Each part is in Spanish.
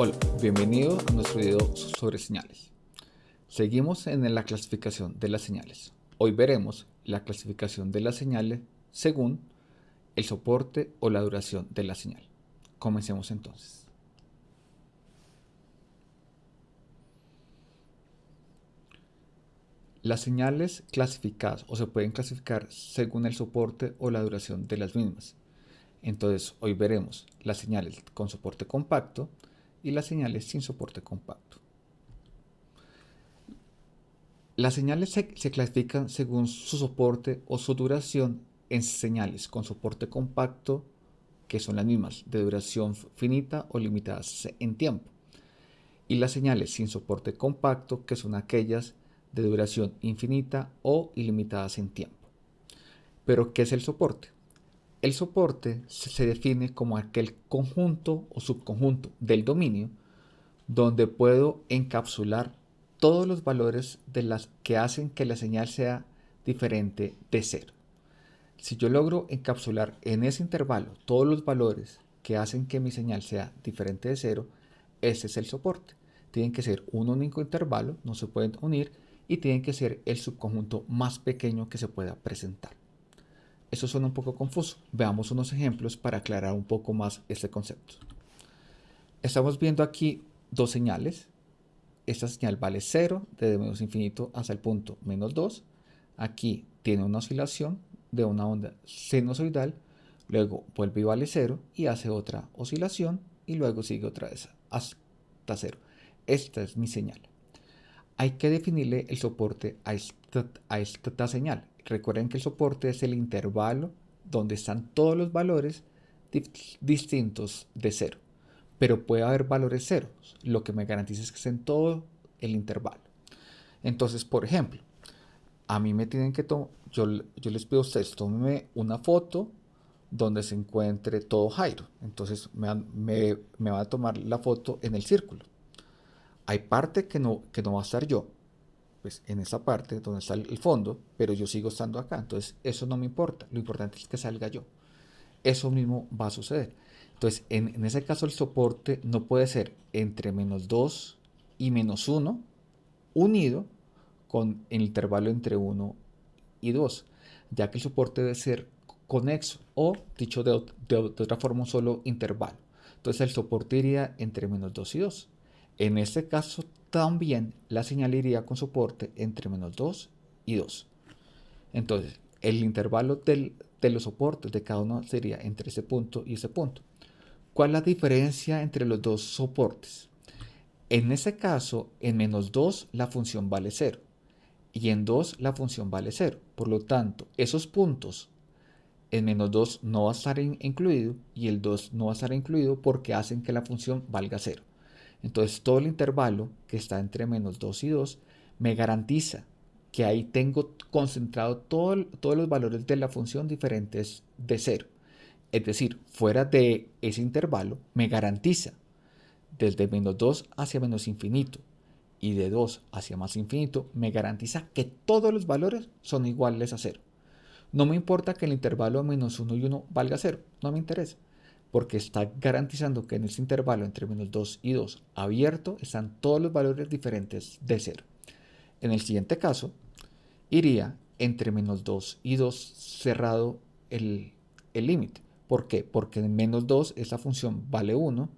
Hola, bienvenido a nuestro video sobre señales. Seguimos en la clasificación de las señales. Hoy veremos la clasificación de las señales según el soporte o la duración de la señal. Comencemos entonces. Las señales clasificadas o se pueden clasificar según el soporte o la duración de las mismas. Entonces hoy veremos las señales con soporte compacto y las señales sin soporte compacto. Las señales se, clasifican según su soporte o su duración en señales con soporte compacto, que son las mismas, de duración finita o limitadas en tiempo, y las señales sin soporte compacto, que son aquellas de duración infinita o ilimitadas en tiempo. Pero, ¿qué es el soporte? El soporte se define como aquel conjunto o subconjunto del dominio donde puedo encapsular todos los valores de las que hacen que la señal sea diferente de cero. Si yo logro encapsular en ese intervalo todos los valores que hacen que mi señal sea diferente de cero, ese es el soporte. Tienen que ser un único intervalo, no se pueden unir, y tienen que ser el subconjunto más pequeño que se pueda presentar. Eso suena un poco confuso. Veamos unos ejemplos para aclarar un poco más este concepto. Estamos viendo aquí dos señales. Esta señal vale 0 desde menos infinito hasta el punto menos 2. Aquí tiene una oscilación de una onda sinusoidal, luego vuelve y vale 0 y hace otra oscilación y luego sigue otra vez hasta 0. Esta es mi señal hay que definirle el soporte a esta, señal. Recuerden que el soporte es el intervalo donde están todos los valores distintos de cero. Pero puede haber valores ceros. Lo que me garantiza es que estén todo el intervalo. Entonces, por ejemplo, a mí me tienen que tomar, yo, les pido a ustedes, tómenme una foto donde se encuentre todo Jairo. Entonces me, va a tomar la foto en el círculo hay parte que no, que no va a estar yo, pues en esa parte donde está el fondo, pero yo sigo estando acá. Entonces, eso no me importa. Lo importante es que salga yo. Eso mismo va a suceder. Entonces, en, ese caso, el soporte no puede ser entre menos 2 y menos 1 unido con el intervalo entre 1 y 2, ya que el soporte debe ser conexo o, dicho de, de otra forma, solo intervalo. Entonces, el soporte iría entre menos 2 y 2. En este caso también la señal iría con soporte entre menos 2 y 2. Entonces, el intervalo de los soportes de cada uno sería entre ese punto y ese punto. ¿Cuál es la diferencia entre los dos soportes? En ese caso, en menos 2 la función vale 0 y en 2 la función vale 0. Por lo tanto, esos puntos en menos 2 no va a estar incluido y el 2 no va a estar incluido porque hacen que la función valga 0. Entonces todo el intervalo que está entre menos 2 y 2 me garantiza que ahí tengo concentrado todos los valores de la función diferentes de 0. Es decir, fuera de ese intervalo me garantiza desde menos 2 hacia menos infinito y de 2 hacia más infinito me garantiza que todos los valores son iguales a 0. No me importa que el intervalo menos 1 y 1 valga 0, no me interesa porque está garantizando que en ese intervalo entre menos 2 y 2 abierto están todos los valores diferentes de 0. En el siguiente caso, iría entre menos 2 y 2 cerrado el límite. ¿Por qué? Porque en menos 2 esa función vale 1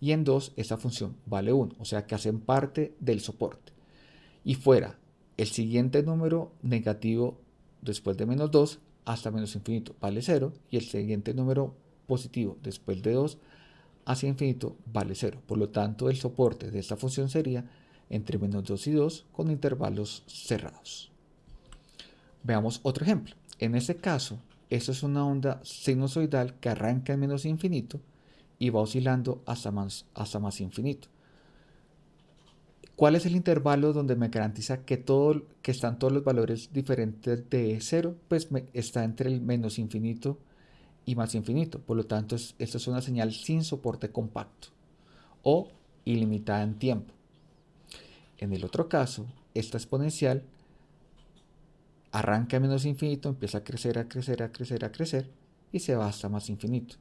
y en 2 esa función vale 1, o sea que hacen parte del soporte. Y fuera el siguiente número negativo después de menos 2 hasta menos infinito vale 0 y el siguiente número positivo después de 2 hacia infinito vale 0. Por lo tanto, el soporte de esta función sería entre menos 2 y 2 con intervalos cerrados. Veamos otro ejemplo. En este caso, esto es una onda sinusoidal que arranca en menos infinito y va oscilando hasta más, hasta más infinito. ¿Cuál es el intervalo donde me garantiza que, todo, que están todos los valores diferentes de 0? Pues está entre el menos infinito y más infinito. Por lo tanto, esto es una señal sin soporte compacto o ilimitada en tiempo. En el otro caso, esta exponencial arranca a menos infinito, empieza a crecer, a crecer, a crecer, a crecer y se va hasta más infinito.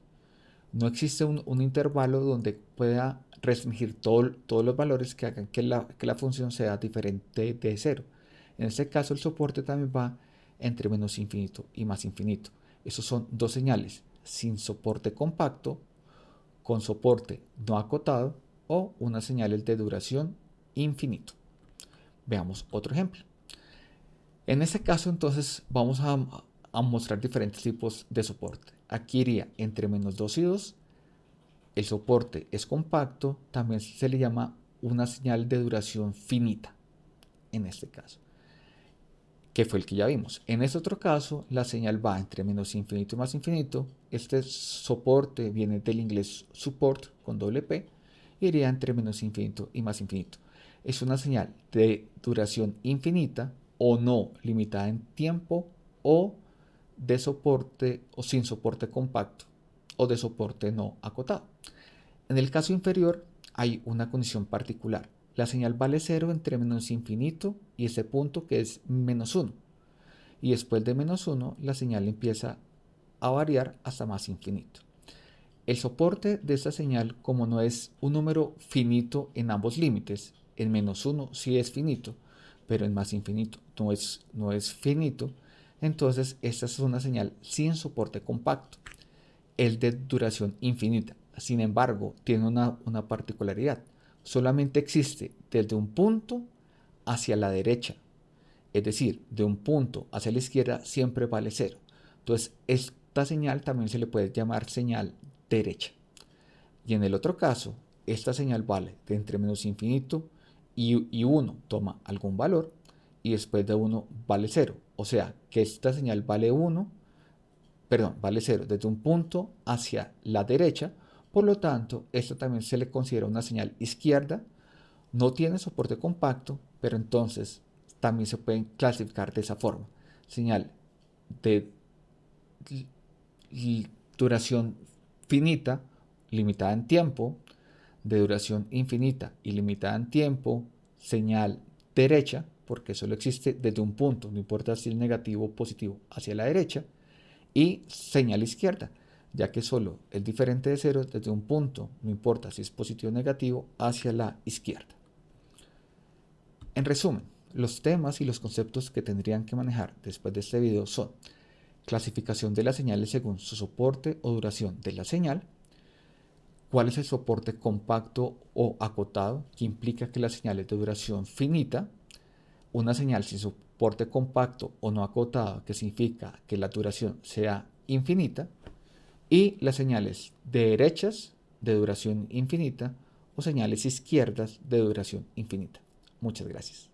No existe un, intervalo donde pueda restringir todos los valores que hagan que la, que la función sea diferente de cero. En este caso el soporte también va entre menos infinito y más infinito. Esos son dos señales, sin soporte compacto, con soporte no acotado o unas señales de duración infinito. Veamos otro ejemplo. En este caso entonces vamos a, a mostrar diferentes tipos de soporte. Aquí iría entre menos 2 y 2. El soporte es compacto, también se le llama una señal de duración finita, en este caso, que fue el que ya vimos. En este otro caso, la señal va entre menos infinito y más infinito. Este soporte viene del inglés support con doble P, iría entre menos infinito y más infinito. Es una señal de duración infinita o no limitada en tiempo o de soporte o sin soporte compacto o de soporte no acotado. En el caso inferior hay una condición particular. La señal vale 0 entre menos infinito y ese punto que es menos 1. Y después de menos 1 la señal empieza a variar hasta más infinito. El soporte de esta señal, como no es un número finito en ambos límites, en menos 1 sí es finito, pero en más infinito no es, no es finito, entonces esta es una señal sin soporte compacto. Es de duración infinita. Sin embargo, tiene una, particularidad. Solamente existe desde un punto hacia la derecha. Es decir, de un punto hacia la izquierda siempre vale cero. Entonces, esta señal también se le puede llamar señal derecha. Y en el otro caso, esta señal vale de entre menos infinito y, y 1 toma algún valor y después de 1 vale 0. O sea que esta señal vale 1, perdón, vale 0 desde un punto hacia la derecha. Por lo tanto, esto también se le considera una señal izquierda. No tiene soporte compacto, pero entonces también se pueden clasificar de esa forma. Señal de duración finita, limitada en tiempo, de duración infinita y limitada en tiempo, señal derecha, porque solo existe desde un punto, no importa si es negativo o positivo, hacia la derecha, y señal izquierda, ya que solo es diferente de cero desde un punto, no importa si es positivo o negativo, hacia la izquierda. En resumen, los temas y los conceptos que tendrían que manejar después de este video son clasificación de las señales según su soporte o duración de la señal, cuál es el soporte compacto o acotado, que implica que la señal es de duración finita, una señal sin soporte compacto o no acotado, que significa que la duración sea infinita, y las señales derechas de duración infinita o señales izquierdas de duración infinita. Muchas gracias.